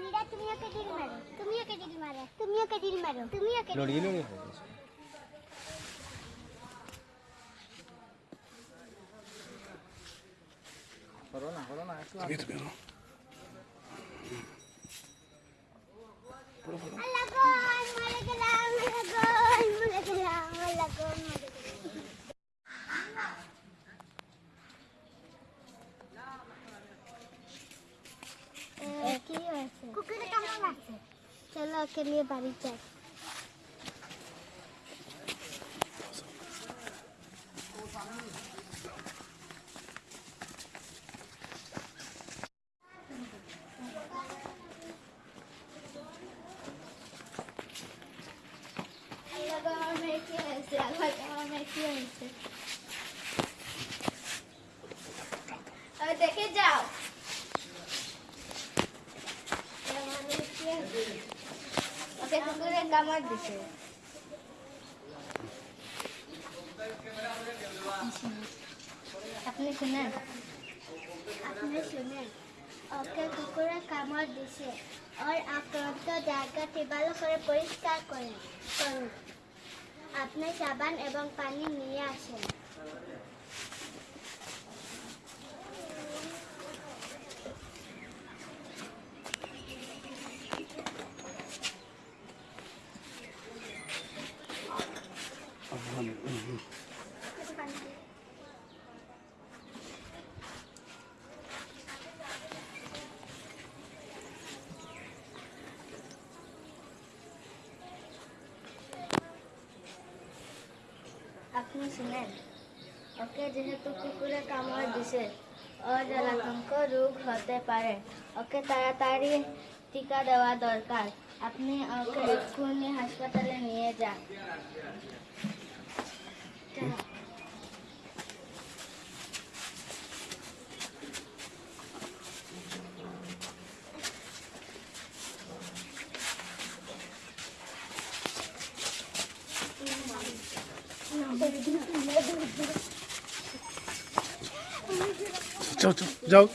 वीरा तुमियों के दिल मारो तुमियों के दिल मारो तुमियों के दिल मारो तुमियों के लोड़ी लोड़ी है कोरोना कोरोना ऐसा। কুকুরে কেমন আছে চলো ওকে নিয়ে বাড়ি যাই আল্লাহ গো আমার মেয়ে কি ওকে কুকুরে কামড় দিছে আপনি শুনেন। আপনি শুনেন। ওকে কুকুরে কামড় দিছে। ওর আক্রান্ত জায়গাটি ভালো করে পরিষ্কার করেন করুন। আপনি সাবান এবং পানি নিয়ে আসেন। আপনি শুনেন ওকে যেহেতু কুকুরে কামড় দিছে ওর জলাতঙ্ক রোগ হতে পারে ওকে তাড়াতাড়ি টিকা দেওয়া দরকার আপনি ওকে এক্ষুনি হাসপাতালে নিয়ে যান যাও যাও।